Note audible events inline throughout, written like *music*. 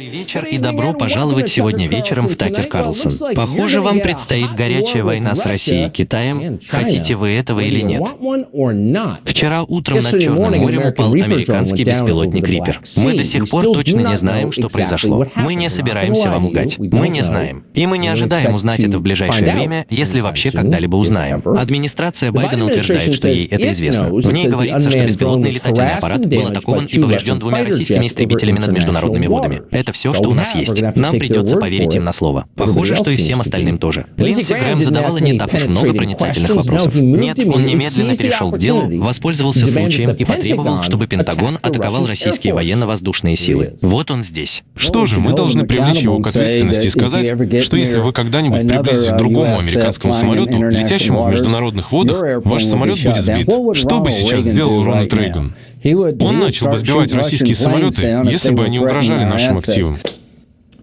Добрый вечер и добро пожаловать сегодня вечером в Такер Карлсон. Похоже, вам предстоит горячая война с Россией и Китаем, хотите вы этого или нет. Вчера утром над Черным морем упал американский беспилотник Риппер. Мы до сих пор точно не знаем, что произошло. Мы не собираемся вам лгать. Мы не знаем. И мы не ожидаем узнать это в ближайшее время, если вообще когда-либо узнаем. Администрация Байдена утверждает, что ей это известно. В ней говорится, что беспилотный летательный аппарат был атакован и поврежден двумя российскими истребителями над международными водами. Это все, что у нас есть. Нам придется поверить им на слово. Похоже, что и всем остальным тоже. Линдси Грэм задавала не так уж много проницательных вопросов. Нет, он немедленно перешел к делу, воспользовался случаем и потребовал, чтобы Пентагон атаковал российские военно-воздушные силы. Вот он здесь. Что же, мы должны привлечь его к ответственности и сказать, что если вы когда-нибудь приблизитесь к другому американскому самолету, летящему в международных водах, ваш самолет будет сбит. Что бы сейчас сделал Рональд Рейган? Он начал бы сбивать российские самолеты, если бы они угрожали нашим активам.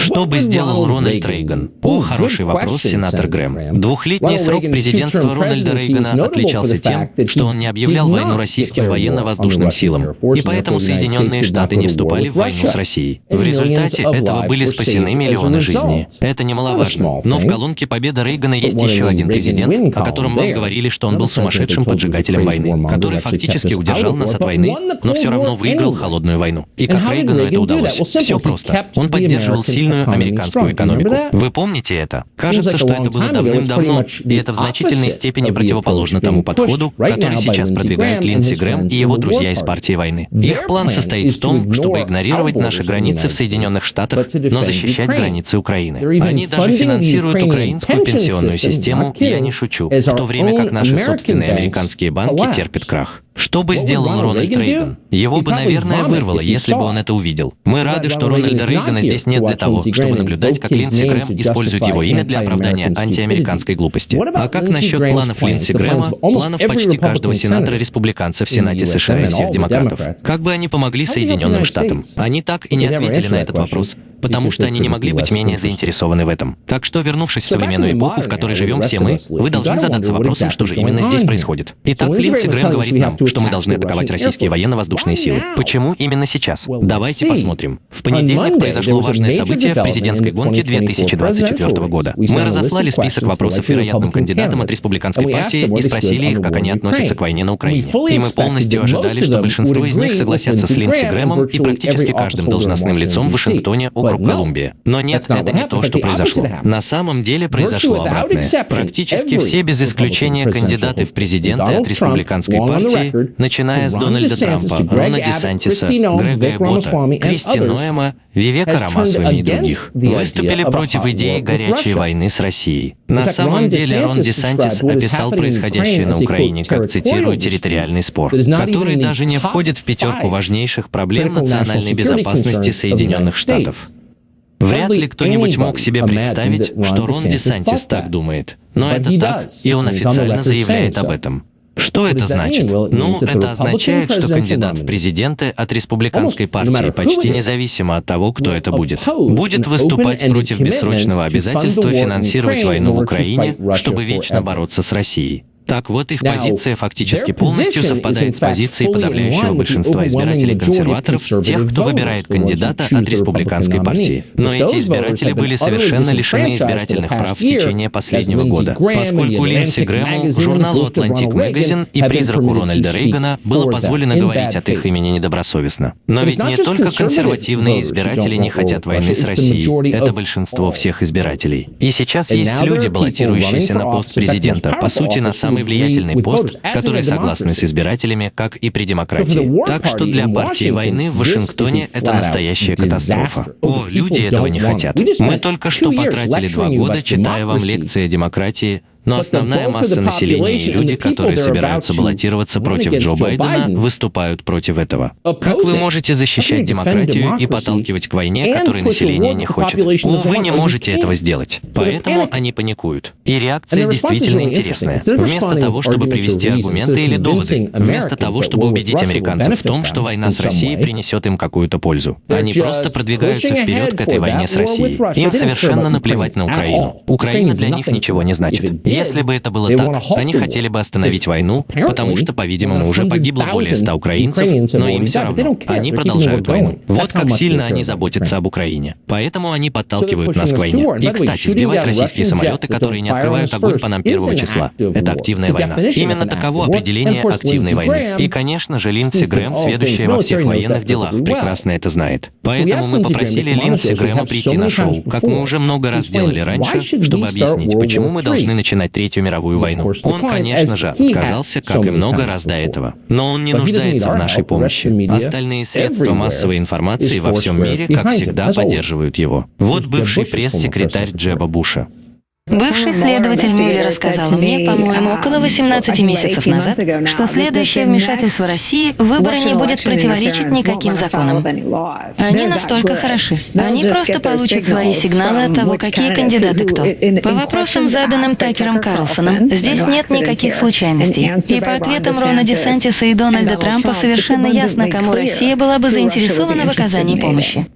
Что бы сделал Рональд Рейган? О, хороший вопрос, сенатор Грэм. Двухлетний срок президентства Рональда Рейгана отличался тем, что он не объявлял войну российским военно-воздушным силам, и поэтому Соединенные Штаты не вступали в войну с Россией. В результате этого были спасены миллионы жизней. Это немаловажно. Но в колонке победа Рейгана есть еще один президент, о котором вам говорили, что он был сумасшедшим поджигателем войны, который фактически удержал нас от войны, но все равно выиграл холодную войну. И как Рейгану это удалось? Все просто. Он поддерживал сильную сильную американскую экономику. Вы помните это? Кажется, что это было давным-давно, и это в значительной степени противоположно тому подходу, который сейчас продвигают Линдси Грэм и его друзья из партии войны. Их план состоит в том, чтобы игнорировать наши границы в Соединенных Штатах, но защищать границы Украины. Они даже финансируют украинскую пенсионную систему, я не шучу, в то время как наши собственные американские банки терпят крах. Что бы сделал Рональд Рейган? Его бы, наверное, вырвало, если бы он это увидел. Мы рады, что Рональда Рейгана здесь нет для того, чтобы наблюдать, как Линдси Грэм использует его имя для оправдания антиамериканской глупости. А как насчет планов Линдси Грэма, планов почти каждого сенатора-республиканца в Сенате США и всех демократов? Как бы они помогли Соединенным Штатам? Они так и не ответили на этот вопрос потому что они не могли быть менее заинтересованы в этом. Так что, вернувшись в современную эпоху, в которой живем все мы, вы должны задаться вопросом, что же именно здесь происходит. Итак, Линдси Грэм говорит нам, что мы должны атаковать российские военно-воздушные силы. Почему именно сейчас? Давайте посмотрим. В понедельник произошло важное событие в президентской гонке 2024 года. Мы разослали список вопросов вероятным кандидатам от республиканской партии и спросили их, как они относятся к войне на Украине. И мы полностью ожидали, что большинство из них согласятся с Линдси Грэмом и практически каждым должностным лицом в Вашингтоне о округ Колумбия. Но нет, это не то, что произошло. На самом деле произошло обратное. Практически все без исключения кандидаты в президенты от республиканской партии, начиная с Дональда Трампа, Рона Десантиса, Грега Эбота, Кристи Ноэма, Вивека Рамасвами и других, выступили против идеи горячей войны с Россией. На самом деле Рон Десантис описал происходящее на Украине как, цитирую, территориальный спор, который даже не входит в пятерку важнейших проблем национальной безопасности Соединенных Штатов. Вряд ли кто-нибудь мог себе представить, что Рон Десантис так думает. Но это так, и он официально заявляет об этом. Что это значит? Ну, это означает, что кандидат в президенты от республиканской партии, почти независимо от того, кто это будет, будет выступать против бессрочного обязательства финансировать войну в Украине, чтобы вечно бороться с Россией. Так вот, их позиция фактически полностью совпадает с позицией подавляющего большинства избирателей консерваторов, тех, кто выбирает кандидата от республиканской партии. Но эти избиратели были совершенно лишены избирательных прав в течение последнего года, поскольку Линдси Грэму, журналу Atlantic Magazine и призраку Рональда Рейгана было позволено говорить от их имени недобросовестно. Но ведь не только консервативные избиратели не хотят войны с Россией, это большинство всех избирателей. И сейчас есть люди, баллотирующиеся на пост президента, по сути, на самый самый влиятельный пост, который согласны с избирателями, как и при демократии. Так что для партии войны в Вашингтоне это настоящая катастрофа. О, люди этого не хотят. Мы только что потратили два года, читая вам лекции о демократии, но основная масса населения и люди, которые собираются баллотироваться против Джо Байдена, выступают против этого. Как вы можете защищать демократию и подталкивать к войне, которой население не хочет? Вы не можете этого сделать. Поэтому они паникуют. И реакция действительно интересная. Вместо того, чтобы привести аргументы или доводы, вместо того, чтобы убедить американцев в том, что война с Россией принесет им какую-то пользу, они просто продвигаются вперед к этой войне с Россией. Им совершенно наплевать на Украину. Украина для них ничего не значит. Если бы это было так, они хотели бы остановить войну, потому что, по-видимому, уже погибло более ста украинцев, но им все равно. Они продолжают войну. Вот как сильно они заботятся об Украине. Поэтому они подталкивают нас к войне. И, кстати, сбивать российские самолеты, которые не открывают огонь по нам первого числа, это активная война. Именно таково определение активной войны. И, конечно же, Линдси Грэм, сведущая во всех военных делах, прекрасно это знает. Поэтому мы попросили Линдси Грэма прийти на шоу, как мы уже много раз делали раньше, чтобы объяснить, почему мы должны начинать Третью мировую войну. Он, конечно же, отказался, как и много раз до этого. Но он не нуждается в нашей помощи. Остальные средства массовой информации во всем мире, как всегда, поддерживают его. Вот бывший пресс-секретарь Джеба Буша. Бывший следователь Мюллер рассказал мне, по-моему, около 18 месяцев назад, что следующее вмешательство России в выборы не будет противоречить никаким законам. Они настолько хороши. Они просто получат свои сигналы от того, какие кандидаты кто. По вопросам, заданным Такером Карлсоном, здесь нет никаких случайностей. И по ответам Рона Десантиса и Дональда Трампа совершенно ясно, кому Россия была бы заинтересована в оказании помощи.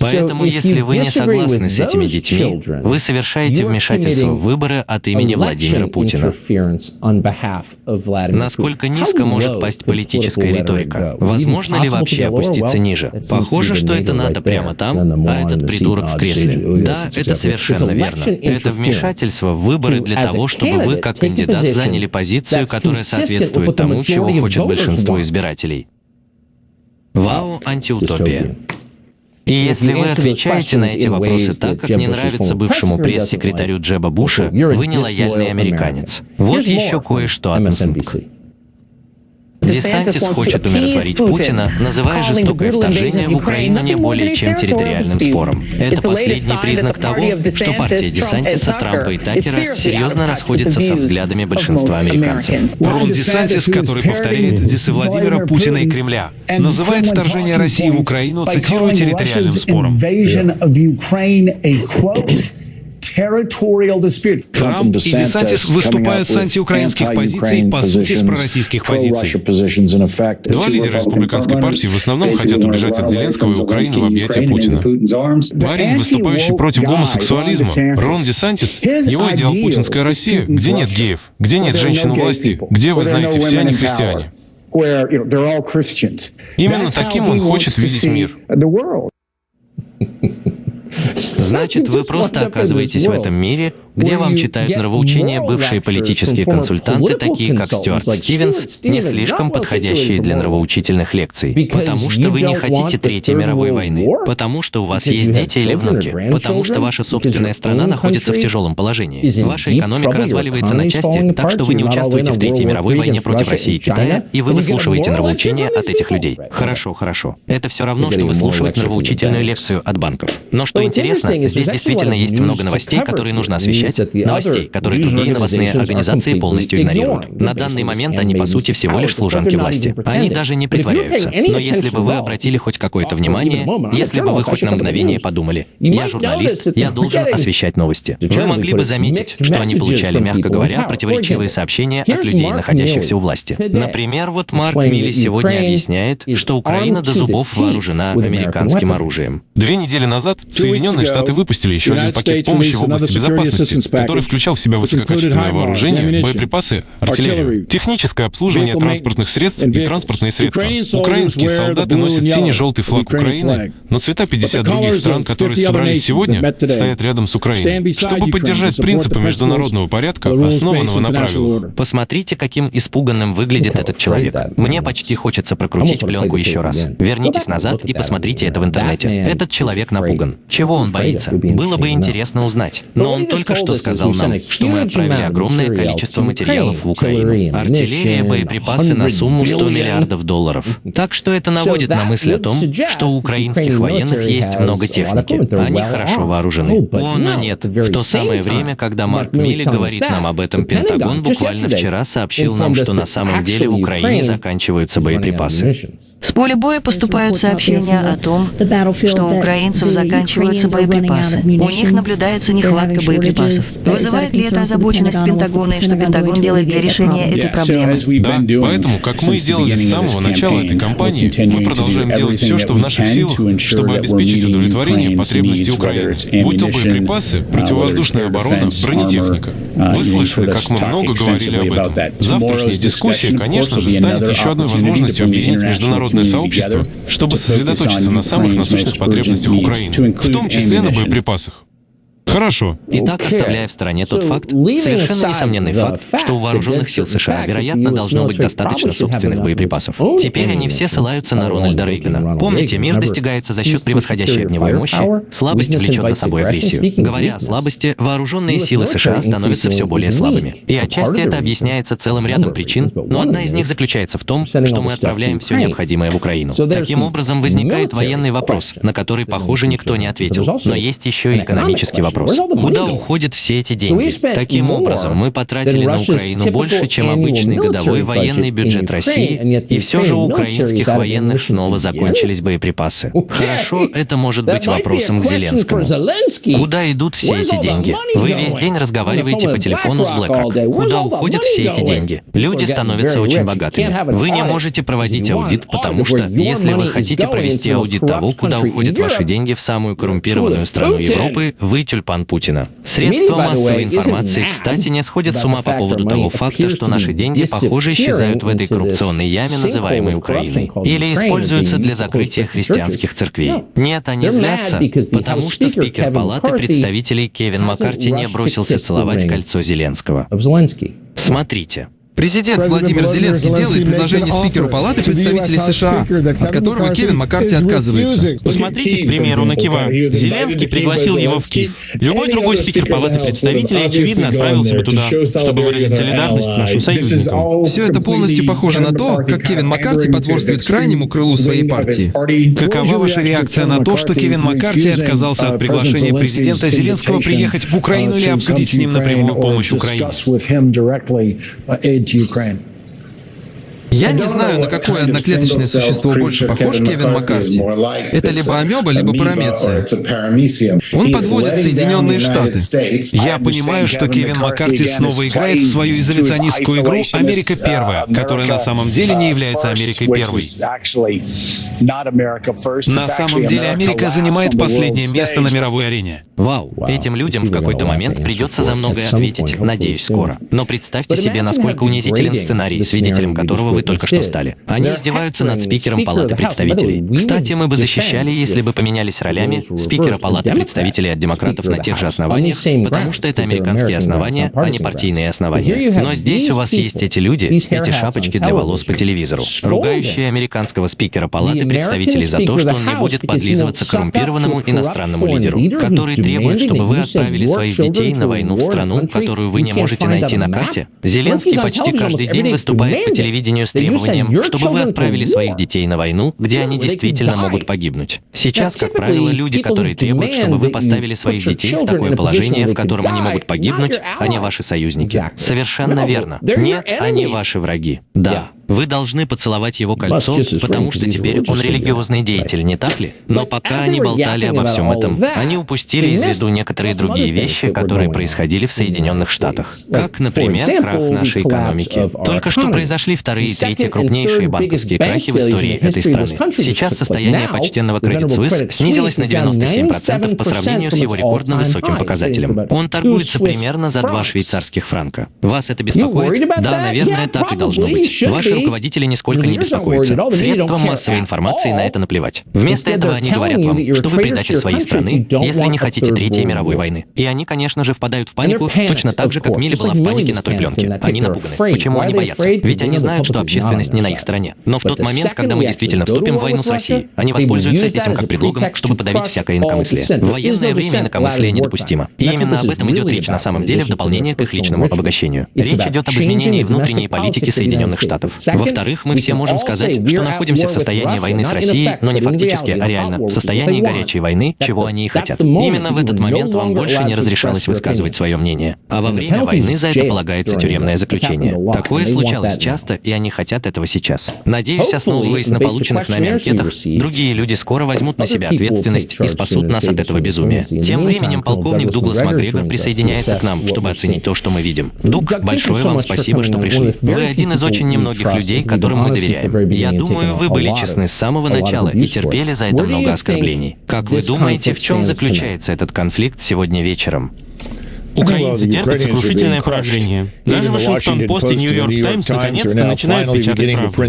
Поэтому, если вы не согласны с этими детьми, вы совершаете вмешательство в выборы от имени Владимира Путина. Насколько низко может пасть политическая риторика? Возможно ли вообще опуститься ниже? Похоже, что это надо прямо там, а этот придурок в кресле. Да, это совершенно верно. Это вмешательство в выборы для того, чтобы вы, как кандидат, заняли позицию, которая соответствует тому, чего хочет большинство избирателей. Вау, антиутопия. И если вы отвечаете на эти вопросы так, как не нравится бывшему пресс-секретарю Джеба Буша, вы не лояльный американец. Вот еще кое-что от MSNBC. Десантис хочет умиротворить Путина, называя жестокое вторжение в Украину не более чем территориальным спором. Это последний признак того, что партия Десантиса, Трампа и Такера серьезно расходится со взглядами большинства американцев. Рон Десантис, который повторяет дисы Владимира Путина и Кремля, называет вторжение России в Украину, цитирую, территориальным спором. Трамп и Десантис выступают с антиукраинских позиций, по сути, с пророссийских позиций. Два лидера республиканской партии в основном хотят убежать от Зеленского и Украины в объятия Путина. Парень, выступающий против гомосексуализма, Рон Десантис, его идеал путинская Россия, где нет геев, где нет женщин у власти, где, вы знаете, все они христиане. Именно таким он хочет видеть мир. Значит, вы просто оказываетесь в этом мире, где вам читают нравоучения бывшие политические консультанты, такие как Стюарт Стивенс, не слишком подходящие для нравоучительных лекций, потому что вы не хотите Третьей мировой войны, потому что у вас есть дети или внуки, потому что ваша собственная страна находится в тяжелом положении. Ваша экономика разваливается на части, так что вы не участвуете в Третьей мировой войне против России и Китая, и вы выслушиваете нравоучения от этих людей. Хорошо, хорошо. Это все равно, что выслушивать нравоучительную лекцию от банков. Но что интересно, здесь действительно есть много новостей, которые нужно освещать, новостей, которые другие новостные организации полностью игнорируют. На данный момент они, по сути, всего лишь служанки власти. Они даже не притворяются. Но если бы вы обратили хоть какое-то внимание, если бы вы хоть на мгновение подумали, я журналист, я должен освещать новости, вы могли бы заметить, что они получали, мягко говоря, противоречивые сообщения от людей, находящихся у власти. Например, вот Марк Милли сегодня объясняет, что Украина до зубов вооружена американским оружием. Две недели назад Соединенные Штаты выпустили еще один пакет помощи в области безопасности, который включал в себя высококачественное вооружение, боеприпасы, артиллерию, техническое обслуживание транспортных средств и транспортные средства. Украинские солдаты носят синий-желтый флаг Украины, но цвета 50 других стран, которые собрались сегодня, стоят рядом с Украиной, чтобы поддержать принципы международного порядка, основанного на правилах. Посмотрите, каким испуганным выглядит этот человек. Мне почти хочется прокрутить пленку еще раз. Вернитесь назад и посмотрите это в интернете. Этот человек напуган. Чего он боится? Было бы интересно узнать. Но он только что сказал нам, что мы отправили огромное количество материалов в Украину. Артиллерия, боеприпасы на сумму 100 миллиардов долларов. Так что это наводит на мысль о том, что у украинских военных есть много техники. Они хорошо вооружены. О, но нет. В то самое время, когда Марк Милли говорит нам об этом, Пентагон буквально вчера сообщил нам, что на самом деле в Украине заканчиваются боеприпасы. С поля боя поступают сообщения о том, что у украинцев заканчиваются боеприпасы боеприпасы. У них наблюдается нехватка боеприпасов. Вызывает ли это озабоченность Пентагона и что Пентагон делает для решения этой проблемы? Да, поэтому, как мы делали с самого начала этой кампании, мы продолжаем делать все, что в наших силах, чтобы обеспечить удовлетворение потребностей Украины. Будь то боеприпасы, противовоздушная оборона, бронетехника. Вы слышали, как мы много говорили об этом. Завтрашняя дискуссия, конечно же, станет еще одной возможностью объединить международное сообщество, чтобы сосредоточиться на самых насущных потребностях Украины, в том числе на боеприпасах. Хорошо. Итак, оставляя в стороне тот факт, совершенно несомненный факт, что у вооруженных сил США, вероятно, должно быть достаточно собственных боеприпасов. Теперь они все ссылаются на Рональда Рейгана. Помните, мир достигается за счет превосходящей огневой мощи, слабость влечет за собой агрессию. Говоря о слабости, вооруженные силы США становятся все более слабыми. И отчасти это объясняется целым рядом причин, но одна из них заключается в том, что мы отправляем все необходимое в Украину. Таким образом, возникает военный вопрос, на который, похоже, никто не ответил. Но есть еще и экономический вопрос вопрос. Куда уходят все эти деньги? Таким образом, мы потратили на Украину больше, чем обычный годовой военный бюджет России, и все же у украинских военных снова закончились боеприпасы. *laughs* Хорошо, это может быть вопросом к Зеленскому. Куда идут все эти деньги? Вы весь день разговариваете по телефону с BlackRock. Куда уходят все эти деньги? Люди становятся очень богатыми. Вы не можете проводить аудит, потому что, если вы хотите провести аудит того, куда уходят ваши деньги в самую коррумпированную страну Европы, вы тюльпан тюльпан Путина. Средства массовой информации, кстати, не сходят с ума по поводу того факта, что наши деньги, похоже, исчезают в этой коррупционной яме, называемой Украиной, или используются для закрытия христианских церквей. Нет, они злятся, потому что спикер Палаты представителей Кевин Маккарти не бросился целовать кольцо Зеленского. Смотрите. Президент Владимир Зеленский делает предложение спикеру Палаты представителей США, от которого Кевин Маккарти отказывается. Посмотрите, к примеру, на Кива. Зеленский пригласил его в Киев. Любой другой спикер Палаты представителей, очевидно, отправился бы туда, чтобы выразить солидарность с нашим союзником. Все это полностью похоже на то, как Кевин Маккарти потворствует крайнему крылу своей партии. Какова ваша реакция на то, что Кевин Маккарти отказался от приглашения президента Зеленского приехать в Украину или обсудить с ним напрямую помощь Украине? To Ukraine. Я не знаю, на какое одноклеточное существо больше похож Кевин Маккарти. Это либо амеба, либо парамеция. Он подводит Соединенные Штаты. Я понимаю, что Кевин Маккарти снова играет в свою изоляционистскую игру «Америка первая», которая на самом деле не является Америкой первой. На самом деле Америка занимает последнее место на мировой арене. Вау, этим людям в какой-то момент придется за многое ответить, надеюсь, скоро. Но представьте себе, насколько унизителен сценарий, свидетелем которого вы только что стали. Они издеваются над спикером Палаты представителей. Кстати, мы бы защищали, если бы поменялись ролями, спикера Палаты представителей от демократов на тех же основаниях, потому что это американские основания, а не партийные основания. Но здесь у вас есть эти люди, эти шапочки для волос по телевизору, ругающие американского спикера Палаты представителей за то, что он не будет подлизываться к коррумпированному иностранному лидеру, который требует, чтобы вы отправили своих детей на войну в страну, которую вы не можете найти на карте. Зеленский почти каждый день выступает по телевидению с требованием, чтобы вы отправили своих детей на войну, где они действительно могут погибнуть. Сейчас, как правило, люди, которые требуют, чтобы вы поставили своих детей в такое положение, в котором они могут погибнуть, они ваши союзники. Совершенно верно. Нет, они ваши враги. Да, вы должны поцеловать его кольцо, потому что теперь он религиозный деятель, не так ли? Но пока они болтали обо всем этом, они упустили из виду некоторые другие вещи, которые происходили в Соединенных Штатах. Как, например, крах нашей экономики. Только что произошли вторые и третьи крупнейшие банковские крахи в истории этой страны. Сейчас состояние почтенного Credit Suisse снизилось на 97% по сравнению с его рекордно высоким показателем. Он торгуется примерно за два швейцарских франка. Вас это беспокоит? Да, наверное, так и должно быть. Ваши руководители нисколько не беспокоятся. Средствам массовой информации на это наплевать. Вместо этого они говорят вам, что вы предатель своей страны, если не хотите Третьей мировой войны. И они, конечно же, впадают в панику, точно так же, как Милли была в панике на той пленке. Они напуганы. Почему они боятся? Ведь они знают, что общественность не на их стороне. Но в тот момент, когда мы действительно вступим в войну с Россией, они воспользуются этим как предлогом, чтобы подавить всякое инакомыслие. В военное время инакомыслие недопустимо. И именно об этом идет речь на самом деле в дополнение к их личному обогащению. Речь идет об изменении внутренней политики Соединенных Штатов. Во-вторых, мы все можем сказать, что находимся в состоянии войны с Россией, но не фактически, а реально, в состоянии горячей войны, чего они и хотят. Именно в этот момент вам больше не разрешалось высказывать свое мнение. А во время войны за это полагается тюремное заключение. Такое случалось часто, и они хотят этого сейчас. Надеюсь, основываясь на полученных нами анкетах, другие люди скоро возьмут на себя ответственность и спасут нас от этого безумия. Тем временем полковник Дуглас Макгрегор присоединяется к нам, чтобы оценить то, что мы видим. Дуг, большое вам спасибо, что пришли. Вы один из очень немногих людей, которым мы доверяем. Я думаю, вы были честны с самого начала и терпели за это много оскорблений. Как вы думаете, в чем заключается этот конфликт сегодня вечером? Украинцы терпят сокрушительное поражение. Даже Вашингтон-Пост и Нью-Йорк Таймс наконец-то начинают печатать правду.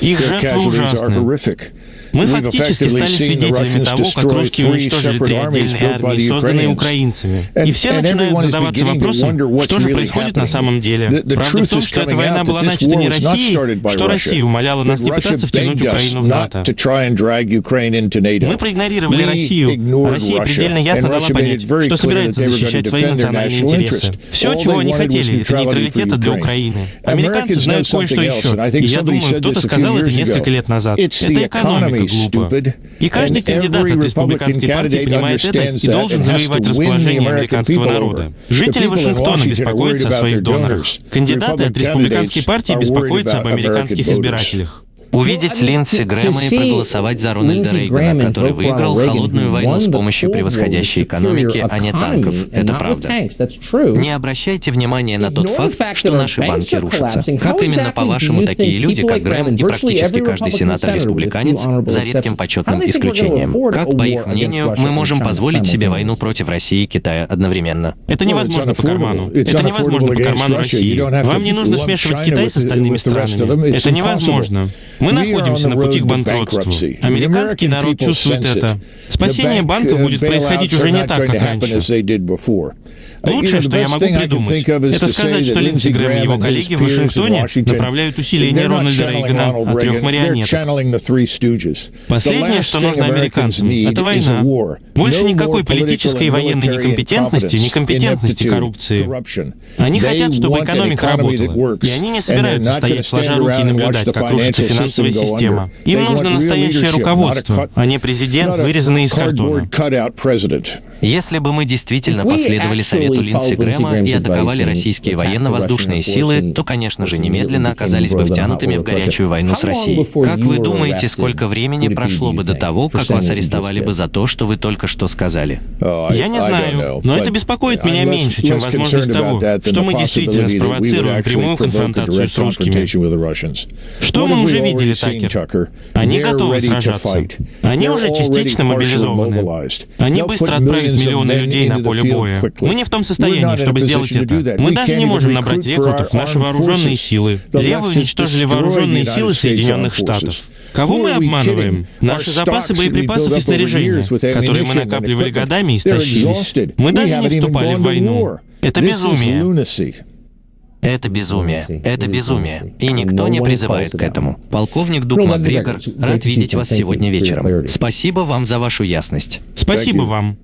Их жертвы ужасны. Мы фактически стали свидетелями того, как русские уничтожили три отдельные армии, созданные украинцами. И все начинают задаваться вопросом, что же происходит на самом деле. Правда в том, что эта война была начата не Россией, что Россия умоляла нас не пытаться втянуть Украину в НАТО. Мы проигнорировали Россию. Россия предельно ясно дала понять, что собирается защищать свои национальные интересы. Все, чего они хотели, это нейтралитета для Украины. Американцы знают кое-что еще. И я думаю, кто-то сказал это несколько лет назад. Это экономика глупо. И каждый кандидат от республиканской партии понимает это и должен завоевать расположение американского народа. Жители Вашингтона беспокоятся о своих донорах. Кандидаты от республиканской партии беспокоятся об американских избирателях. Увидеть Линдси Грэма и проголосовать за Рональда Рейгана, который выиграл холодную войну с помощью превосходящей экономики, а не танков. Это правда. Не обращайте внимания на тот факт, что наши банки рушатся. Как именно, по-вашему, такие люди, как Грэм и практически каждый сенатор-республиканец, за редким почетным исключением? Как, по их мнению, мы можем позволить себе войну против России и Китая одновременно? Это невозможно по карману. Это невозможно по карману России. Вам не нужно смешивать Китай с остальными странами. Это невозможно. Мы находимся на пути к банкротству. Американский народ чувствует это. Спасение банков будет происходить уже не так, как раньше. Лучшее, что я могу придумать, это сказать, что Линдси Грэм и его коллеги в Вашингтоне направляют усилия не Рональда Рейгана, а трех марионеток. Последнее, что нужно американцам, это война. Больше никакой политической и военной некомпетентности, некомпетентности коррупции. Они хотят, чтобы экономика работала, и они не собираются стоять сложа руки и наблюдать, как рушится финансовая система. Им нужно настоящее руководство, а не президент, вырезанный из картона. Если бы мы действительно последовали совету Линдси Грэма и атаковали российские военно-воздушные силы, то, конечно же, немедленно оказались бы втянутыми в горячую войну с Россией. Как вы думаете, сколько времени прошло бы до того, как вас арестовали бы за то, что вы только что сказали? Я не знаю, но это беспокоит меня меньше, чем возможность того, что мы действительно спровоцируем прямую конфронтацию с русскими. Что мы уже видели, Такер? Они готовы сражаться. Они уже частично мобилизованы. Они быстро отправят миллионы людей на поле боя. Мы не в том состоянии, чтобы сделать это. Мы даже не можем набрать рекрутов в наши вооруженные силы. Левые уничтожили вооруженные силы Соединенных Штатов. Кого мы обманываем? Наши запасы боеприпасов и снаряжения, которые мы накапливали годами, истощились. Мы даже не вступали в войну. Это безумие. Это безумие. Это безумие. И никто не призывает к этому. Полковник Дуг Макгрегор, рад видеть вас сегодня вечером. Спасибо вам за вашу ясность. Спасибо вам.